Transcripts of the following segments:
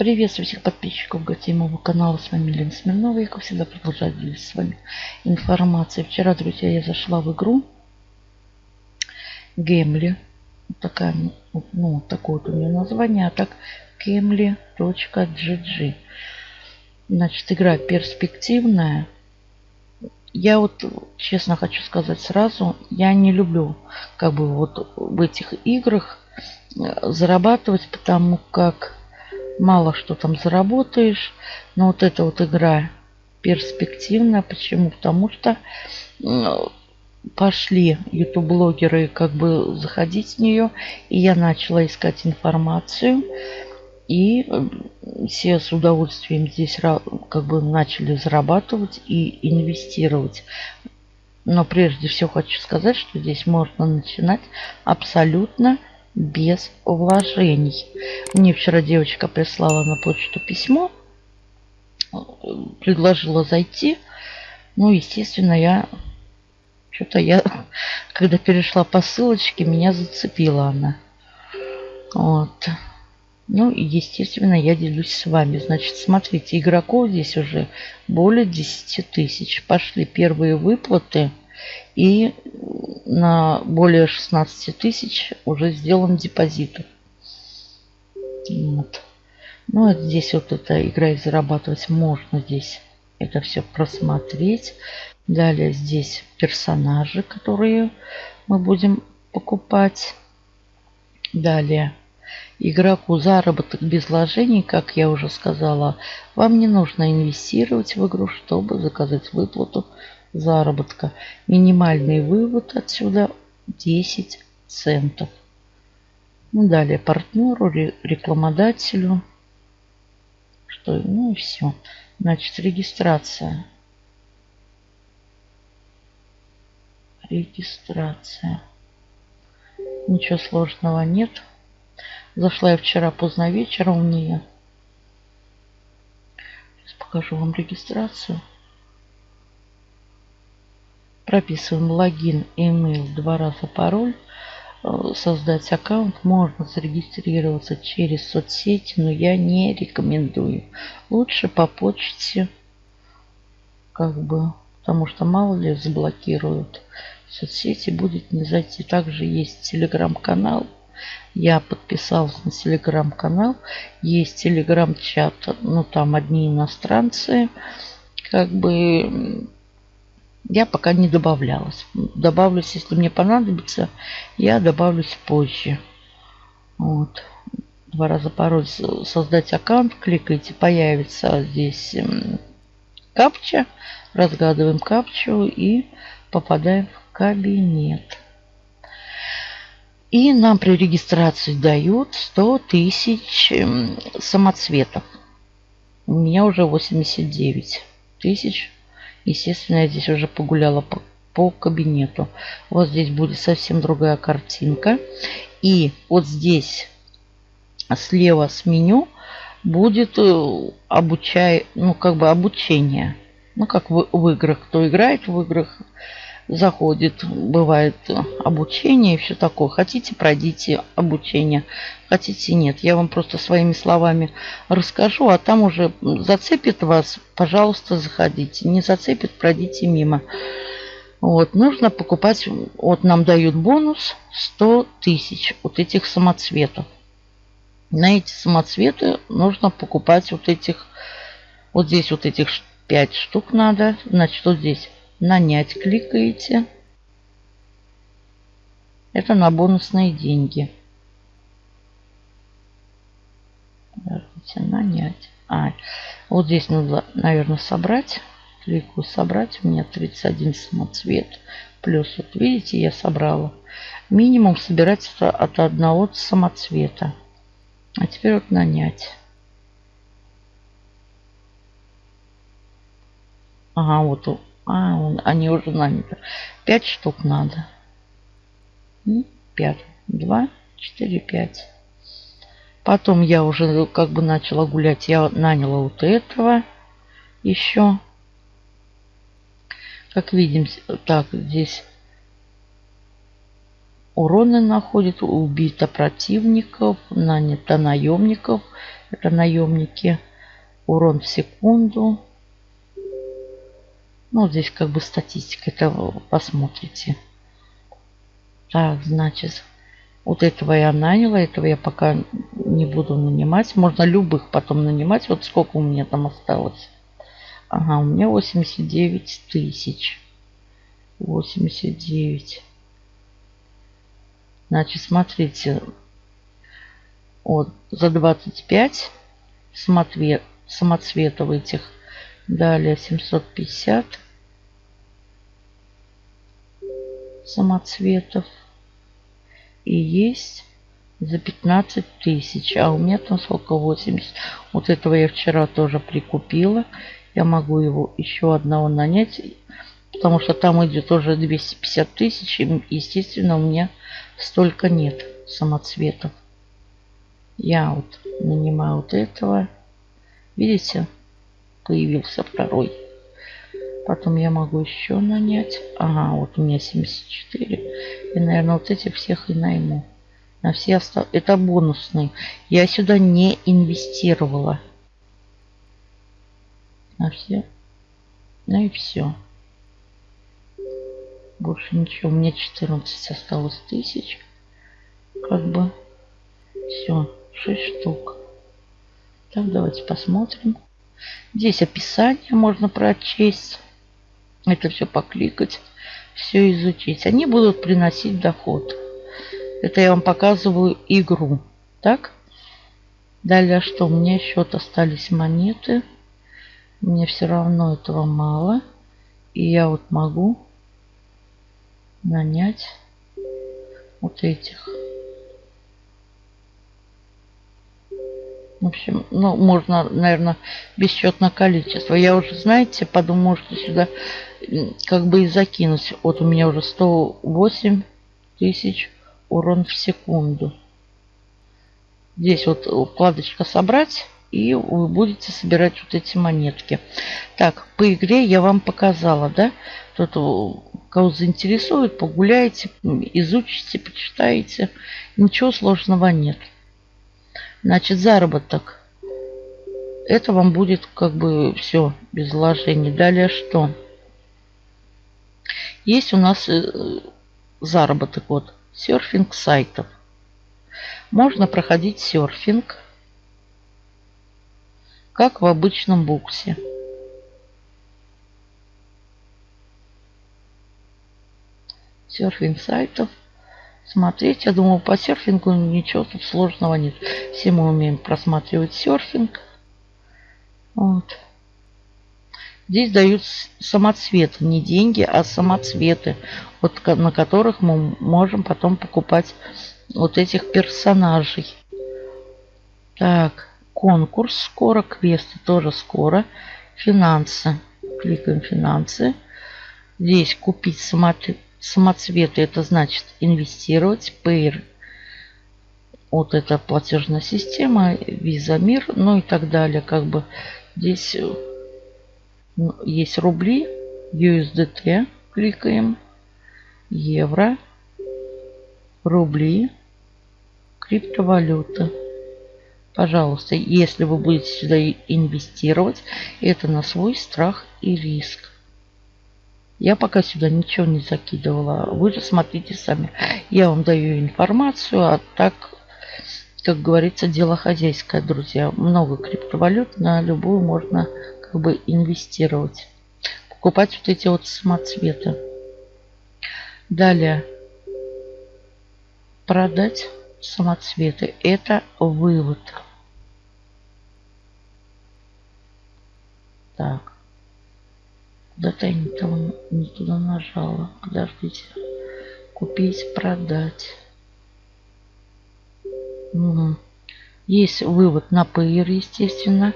Приветствую всех подписчиков гостей моего канала. С вами Лена Смирнова. Я, как всегда, продолжаю делиться с вами информацией. Вчера, друзья, я зашла в игру Гемли. Такая, ну, такое вот у нее название. А так Gimli.gg. Значит, игра перспективная. Я вот честно хочу сказать сразу, я не люблю как бы вот в этих играх э, зарабатывать, потому как мало что там заработаешь. Но вот эта вот игра перспективная. Почему? Потому что пошли ютуб-блогеры как бы заходить в нее. И я начала искать информацию. И все с удовольствием здесь как бы начали зарабатывать и инвестировать. Но прежде всего хочу сказать, что здесь можно начинать абсолютно без вложений. Мне вчера девочка прислала на почту письмо, предложила зайти. Ну, естественно, я что-то я, когда перешла по ссылочке, меня зацепила она. Вот. Ну и, естественно, я делюсь с вами. Значит, смотрите, игроков здесь уже более 10 тысяч. Пошли первые выплаты. И на более 16 тысяч уже сделан депозит. Вот. Ну, а здесь вот эта игра и зарабатывать можно здесь это все просмотреть. Далее здесь персонажи, которые мы будем покупать. Далее игроку заработок без вложений, как я уже сказала. Вам не нужно инвестировать в игру, чтобы заказать выплату заработка. Минимальный вывод отсюда 10 центов. Ну, далее партнеру, рекламодателю. Что, ну и все. Значит, регистрация. Регистрация. Ничего сложного нет. Зашла я вчера поздно вечером в нее. Сейчас покажу вам регистрацию. Прописываем логин, email, два раза пароль. Э, создать аккаунт можно зарегистрироваться через соцсети, но я не рекомендую. Лучше по почте, как бы, потому что мало ли заблокируют соцсети, будет не зайти. Также есть телеграм-канал. Я подписался на телеграм-канал. Есть телеграм-чат, ну там одни иностранцы. Как бы я пока не добавлялась. Добавлюсь, если мне понадобится, я добавлюсь позже. Вот. Два раза пароль создать аккаунт. Кликаете, появится здесь капча. Разгадываем капчу и попадаем в кабинет. И нам при регистрации дают 100 тысяч самоцветов. У меня уже 89 тысяч Естественно, я здесь уже погуляла по, по кабинету. Вот здесь будет совсем другая картинка. И вот здесь слева с меню будет э, обучай, ну как бы обучение. Ну как в, в играх. Кто играет в играх, заходит, бывает обучение и все такое. Хотите, пройдите обучение. Хотите, нет. Я вам просто своими словами расскажу, а там уже зацепит вас, пожалуйста, заходите. Не зацепит, пройдите мимо. Вот, нужно покупать, вот нам дают бонус 100 тысяч вот этих самоцветов. На эти самоцветы нужно покупать вот этих, вот здесь вот этих 5 штук надо. Значит, вот здесь Нанять кликаете. Это на бонусные деньги. Подождите, нанять. А, вот здесь надо, наверное, собрать. Кликаю собрать. У меня 31 самоцвет. Плюс, вот видите, я собрала. Минимум собирать от одного самоцвета. А теперь вот нанять. Ага, вот а, он, они уже наняты. Пять штук надо. Пять. Два, четыре, пять. Потом я уже как бы начала гулять. Я наняла вот этого еще. Как видим, так, здесь уроны находит, убито противников, нанято наемников, Это наемники. Урон в секунду. Ну, здесь как бы статистика. Это посмотрите. Так, значит, вот этого я наняла. Этого я пока не буду нанимать. Можно любых потом нанимать. Вот сколько у меня там осталось. Ага, у меня 89 тысяч. 89. Значит, смотрите. Вот, за 25 самоцвет, самоцветов этих. Далее 750 самоцветов. И есть за 15 тысяч. А у меня там сколько? 80. Вот этого я вчера тоже прикупила. Я могу его еще одного нанять. Потому что там идет уже 250 тысяч. И, естественно, у меня столько нет самоцветов. Я вот нанимаю вот этого. Видите? Появился второй. Потом я могу еще нанять. Ага, вот у меня 74. И, наверное, вот этих всех и найму. На все остав... Это бонусный. Я сюда не инвестировала. На все. Ну и все. Больше ничего. У меня 14 осталось тысяч. Как бы. Все. 6 штук. Так, давайте посмотрим. Здесь описание можно прочесть. Это все покликать. Все изучить. Они будут приносить доход. Это я вам показываю игру. Так? Далее что? У меня счет остались монеты. Мне все равно этого мало. И я вот могу нанять вот этих. В общем, ну, можно, наверное, бесчетное количество. Я уже, знаете, подумала, что сюда как бы и закинуть. Вот у меня уже 108 тысяч урон в секунду. Здесь вот вкладочка «Собрать» и вы будете собирать вот эти монетки. Так, по игре я вам показала, да? Тут кого заинтересует, погуляете, изучите, почитаете. Ничего сложного нет. Значит, заработок. Это вам будет как бы все без вложений. Далее что? Есть у нас э, заработок вот серфинг сайтов. Можно проходить серфинг как в обычном буксе. Серфинг сайтов. Смотреть, я думаю, по серфингу ничего тут сложного нет. Все мы умеем просматривать серфинг. Вот. Здесь дают самоцветы, не деньги, а самоцветы, вот, на которых мы можем потом покупать вот этих персонажей. Так, Конкурс скоро, квесты тоже скоро. Финансы. Кликаем финансы. Здесь купить самоцветы, это значит инвестировать. Payr. Вот это платежная система, Visa Мир, ну и так далее. Как бы здесь ну, есть рубли, USDT, кликаем, евро, рубли, криптовалюта. Пожалуйста, если вы будете сюда инвестировать, это на свой страх и риск. Я пока сюда ничего не закидывала. Вы же смотрите сами. Я вам даю информацию, а так, как говорится, дело хозяйское, друзья. Много криптовалют, на любую можно как бы инвестировать. Покупать вот эти вот самоцветы. Далее. Продать самоцветы. Это вывод. Так. Куда-то я не, там, не туда нажала. Подождите. Купить, продать. Угу. Есть вывод на Payer, естественно.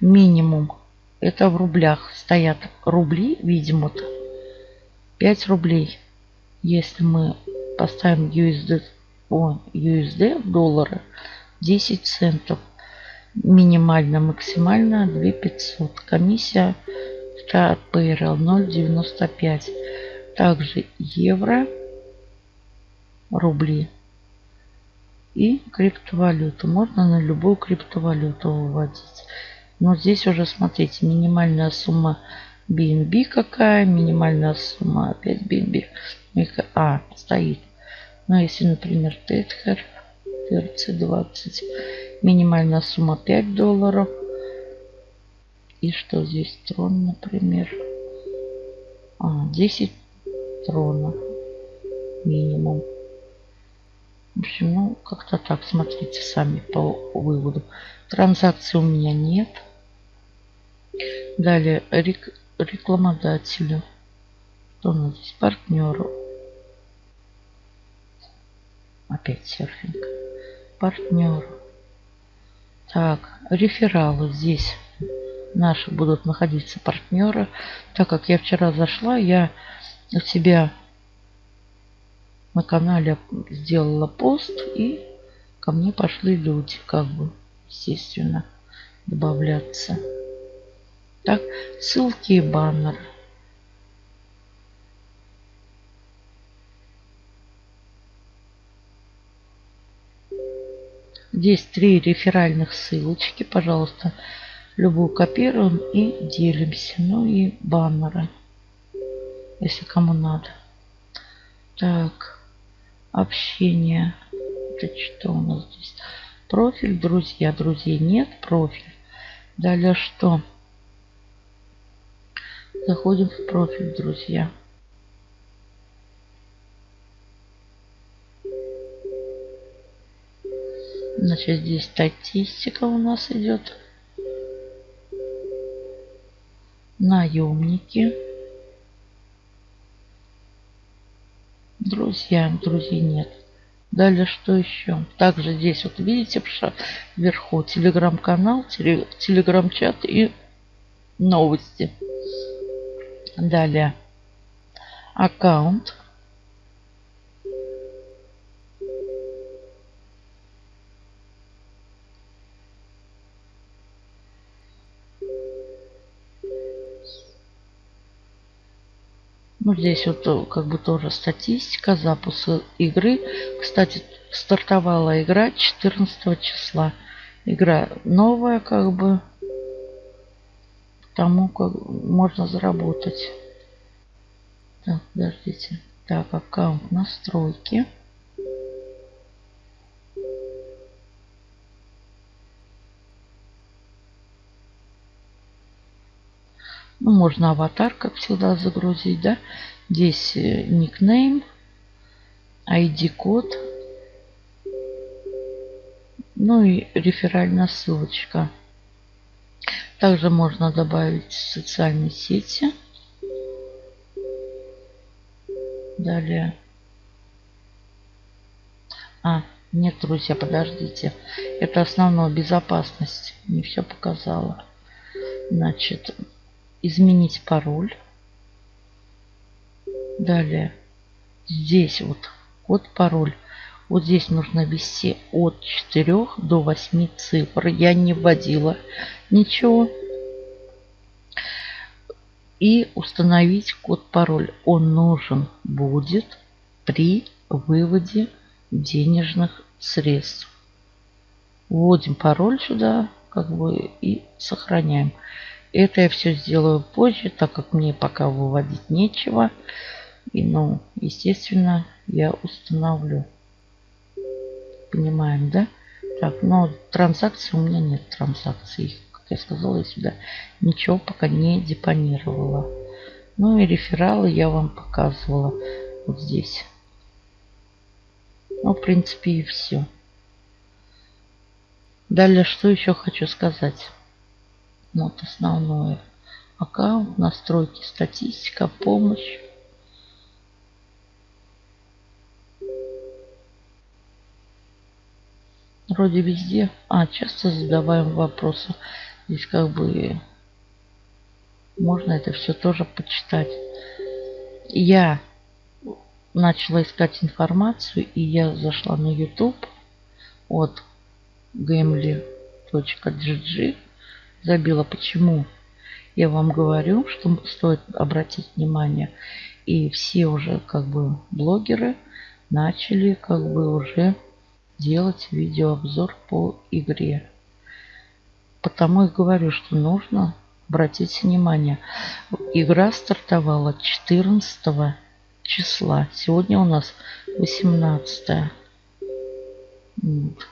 Минимум. Это в рублях стоят рубли, видимо-то. 5 рублей. Если мы поставим USD, о, USD в доллары, 10 центов минимально, максимально 2500. Комиссия от PRL 0,95. Также евро, рубли И криптовалюту. Можно на любую криптовалюту выводить. Но здесь уже, смотрите, минимальная сумма BNB какая, минимальная сумма опять BNB. А, стоит. Но если, например, Tether, TRC20, минимальная сумма 5 долларов. И что здесь? Трон, например. А, 10 трона минимум. В общем, ну, как-то так, смотрите сами по выводу. Транзакций у меня нет. Далее, рек рекламодателю. Что у нас здесь? Партнеру. Опять серфинг. Партнеру. Так, рефералы здесь наши будут находиться партнеры. Так как я вчера зашла, я у себя на канале сделала пост и ко мне пошли люди, как бы, естественно, добавляться. Так, ссылки и баннер. Здесь три реферальных ссылочки, пожалуйста, любую копируем и делимся. Ну и баннеры, если кому надо. Так, общение. Это что у нас здесь? Профиль, друзья. Друзей нет, профиль. Далее что? Заходим в профиль, друзья. Значит, здесь статистика у нас идет. Наемники. Друзья, друзей нет. Далее что еще? Также здесь вот видите вверху телеграм-канал, телеграм-чат и новости. Далее аккаунт. Ну, здесь вот э, как бы тоже статистика запуска игры. Кстати, стартовала игра 14 числа. Игра новая, как бы. Тому как можно заработать. Так, подождите. Так, аккаунт настройки. Ну, можно аватар, как всегда, загрузить, да. Здесь э, никнейм, ID-код. Ну и реферальная ссылочка. Также можно добавить социальные сети. Далее. А, нет, друзья, подождите. Это основная безопасность. Не все показала. Значит, изменить пароль. Далее здесь вот код пароль. Вот здесь нужно ввести от 4 до 8 цифр. Я не вводила ничего. И установить код пароль. Он нужен будет при выводе денежных средств. Вводим пароль сюда как бы и сохраняем. Это я все сделаю позже, так как мне пока выводить нечего. И, ну, естественно, я установлю. Понимаем, да? Так, но транзакции у меня нет транзакций. Как я сказала, я сюда ничего пока не депонировала. Ну и рефералы я вам показывала вот здесь. Ну, в принципе, и все. Далее, что еще хочу сказать. Вот основное. Аккаунт, настройки, статистика, помощь. Вроде везде. А, часто задаваем вопросы. Здесь как бы можно это все тоже почитать. Я начала искать информацию, и я зашла на YouTube от gamely.gg забила. Почему? Я вам говорю, что стоит обратить внимание. И все уже как бы блогеры начали как бы уже делать видеообзор по игре. Потому и говорю, что нужно обратить внимание. Игра стартовала 14 числа. Сегодня у нас 18. Вот.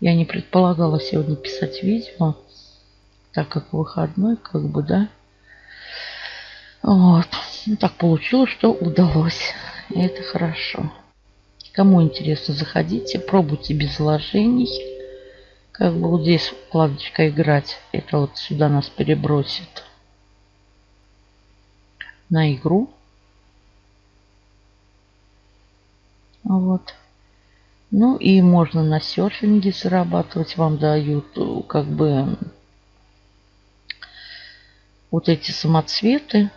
Я не предполагала сегодня писать видео, так как выходной, как бы, да. Вот. Ну, так получилось, что удалось. И это хорошо. Кому интересно, заходите, пробуйте без вложений. Как бы вот здесь вкладочка играть, это вот сюда нас перебросит на игру. Вот. Ну и можно на серфинге зарабатывать. Вам дают как бы вот эти самоцветы.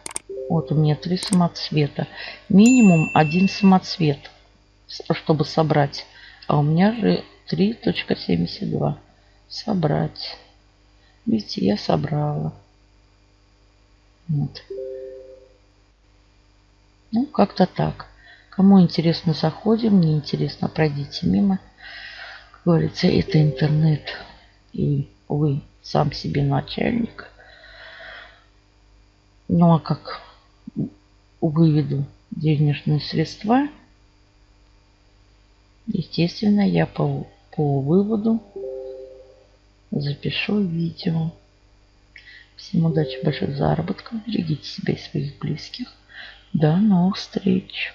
Вот у меня три самоцвета. Минимум один самоцвет, чтобы собрать. А у меня же 3.72. Собрать. Видите, я собрала. Вот. Ну, как-то так. Кому интересно, заходим. Не интересно, пройдите мимо. Как говорится, это интернет. И вы сам себе начальник. Ну, а как выведу денежные средства, естественно, я по, по выводу запишу видео. Всем удачи, больших заработков. Берегите себя и своих близких. До новых встреч.